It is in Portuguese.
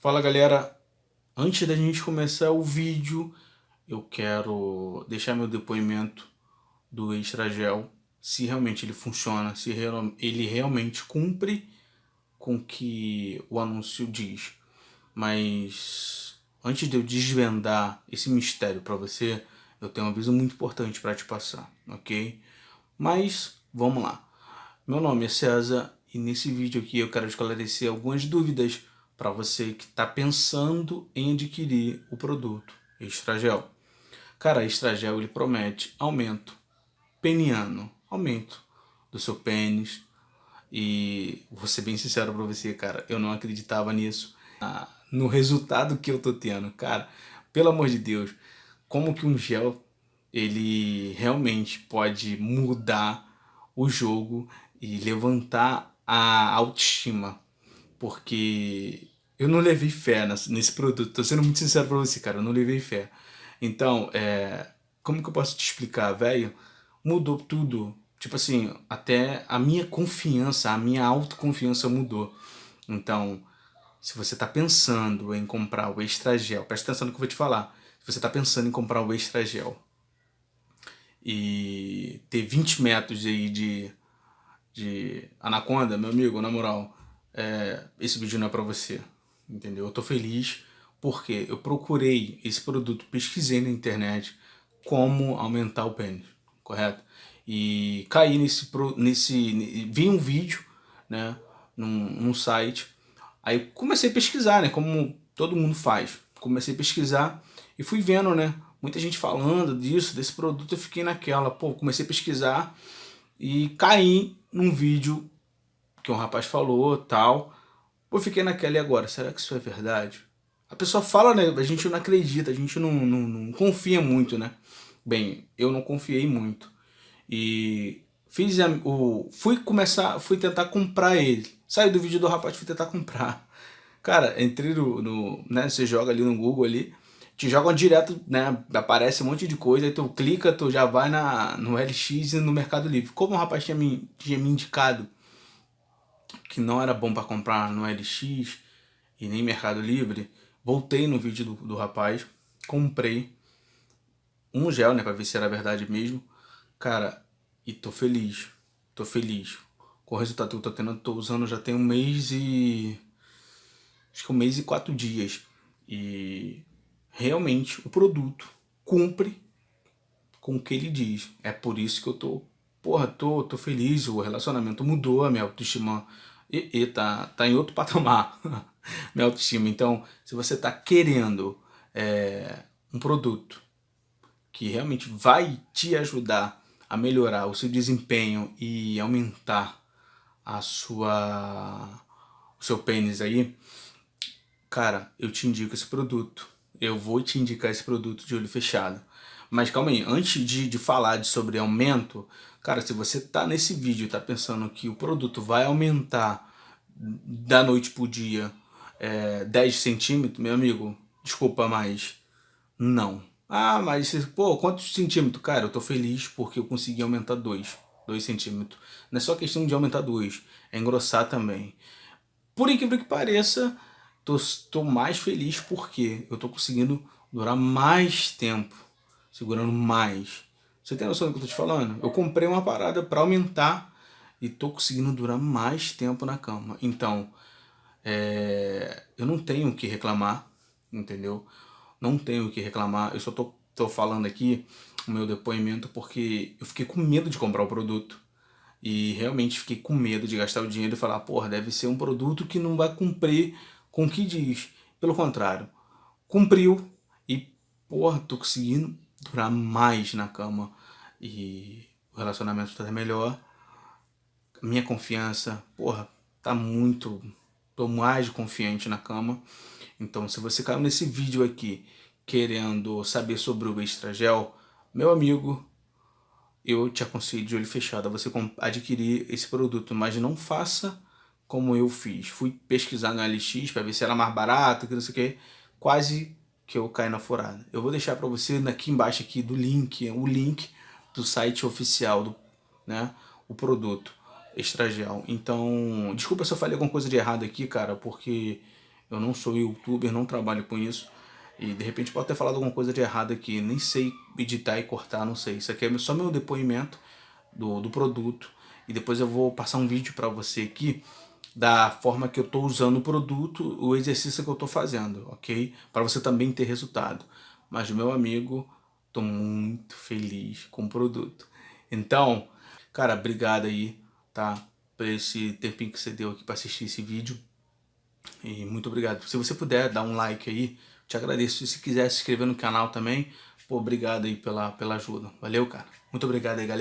Fala galera, antes da gente começar o vídeo, eu quero deixar meu depoimento do Extra Gel, se realmente ele funciona, se ele realmente cumpre com o que o anúncio diz. Mas antes de eu desvendar esse mistério para você, eu tenho um aviso muito importante para te passar, ok? Mas vamos lá. Meu nome é César e nesse vídeo aqui eu quero esclarecer algumas dúvidas para você que está pensando em adquirir o produto Extragel. Cara, Extragel ele promete aumento peniano, aumento do seu pênis. E vou ser bem sincero para você, cara, eu não acreditava nisso. No resultado que eu tô tendo, cara, pelo amor de Deus, como que um gel ele realmente pode mudar o jogo e levantar a autoestima porque eu não levei fé nesse produto. Tô sendo muito sincero pra você, cara, eu não levei fé. Então, é, como que eu posso te explicar, velho? Mudou tudo. Tipo assim, até a minha confiança, a minha autoconfiança mudou. Então, se você tá pensando em comprar o Extra Gel, presta atenção no que eu vou te falar. Se você tá pensando em comprar o Extra Gel e ter 20 metros aí de, de anaconda, meu amigo, na moral, é, esse vídeo não é pra você entendeu? Eu tô feliz porque eu procurei esse produto, pesquisei na internet como aumentar o pênis, correto? E caí nesse, nesse vi um vídeo, né, num, num site, aí comecei a pesquisar, né, como todo mundo faz. Comecei a pesquisar e fui vendo, né, muita gente falando disso, desse produto, eu fiquei naquela, pô, comecei a pesquisar e caí num vídeo que um rapaz falou, tal, Pô, fiquei naquela e agora, será que isso é verdade? A pessoa fala, né? A gente não acredita, a gente não, não, não confia muito, né? Bem, eu não confiei muito. E fiz o fui começar, fui tentar comprar ele. Saí do vídeo do rapaz, fui tentar comprar. Cara, entrei no, no né, você joga ali no Google ali, te jogam direto, né, aparece um monte de coisa, aí tu clica, tu já vai na, no LX e no Mercado Livre. Como o rapaz tinha me, tinha me indicado que não era bom para comprar no LX e nem Mercado Livre, voltei no vídeo do, do rapaz, comprei um gel, né, para ver se era verdade mesmo. Cara, e tô feliz, tô feliz. Com o resultado que eu tô tendo, tô usando já tem um mês e... Acho que um mês e quatro dias. E realmente o produto cumpre com o que ele diz. É por isso que eu tô porra, tô, tô feliz, o relacionamento mudou, a minha autoestima e, e tá, tá em outro patamar, minha autoestima. Então, se você tá querendo é, um produto que realmente vai te ajudar a melhorar o seu desempenho e aumentar a sua, o seu pênis aí, cara, eu te indico esse produto. Eu vou te indicar esse produto de olho fechado. Mas calma aí, antes de, de falar de sobre aumento, cara, se você tá nesse vídeo e tá pensando que o produto vai aumentar da noite pro dia é, 10 centímetros, meu amigo, desculpa, mas não. Ah, mas, pô, quantos centímetros? Cara, eu tô feliz porque eu consegui aumentar 2, 2 centímetros. Não é só questão de aumentar 2, é engrossar também. Por incrível que pareça, tô, tô mais feliz porque eu tô conseguindo durar mais tempo segurando mais. Você tem noção do que eu tô te falando? Eu comprei uma parada para aumentar e tô conseguindo durar mais tempo na cama. Então, é, eu não tenho o que reclamar, entendeu? Não tenho o que reclamar, eu só tô, tô falando aqui o meu depoimento porque eu fiquei com medo de comprar o produto. E realmente fiquei com medo de gastar o dinheiro e falar, porra, deve ser um produto que não vai cumprir com o que diz. Pelo contrário, cumpriu e, porra, tô conseguindo durar mais na cama e o relacionamento tá melhor. Minha confiança, porra, tá muito... Tô mais confiante na cama. Então, se você caiu nesse vídeo aqui querendo saber sobre o Extra Gel, meu amigo, eu te aconselho de olho fechado a você adquirir esse produto, mas não faça como eu fiz. Fui pesquisar no LX para ver se era mais barato, que não sei o que, quase que eu caí na furada. Eu vou deixar para você aqui embaixo aqui do link, o link do site oficial, do, né, o produto Extragel. Então, desculpa se eu falei alguma coisa de errado aqui, cara, porque Eu não sou youtuber, não trabalho com isso. E de repente pode ter falado alguma coisa de errado aqui, nem sei editar e cortar, não sei. Isso aqui é só meu depoimento do, do produto. E depois eu vou passar um vídeo para você aqui da forma que eu estou usando o produto, o exercício que eu estou fazendo, ok? Para você também ter resultado. Mas, meu amigo, estou muito feliz com o produto. Então, cara, obrigado aí, tá? Por esse tempinho que você deu aqui para assistir esse vídeo. E muito obrigado. Se você puder dar um like aí, te agradeço. Se quiser se inscrever no canal também, pô, obrigado aí pela, pela ajuda. Valeu, cara. Muito obrigado aí, galera.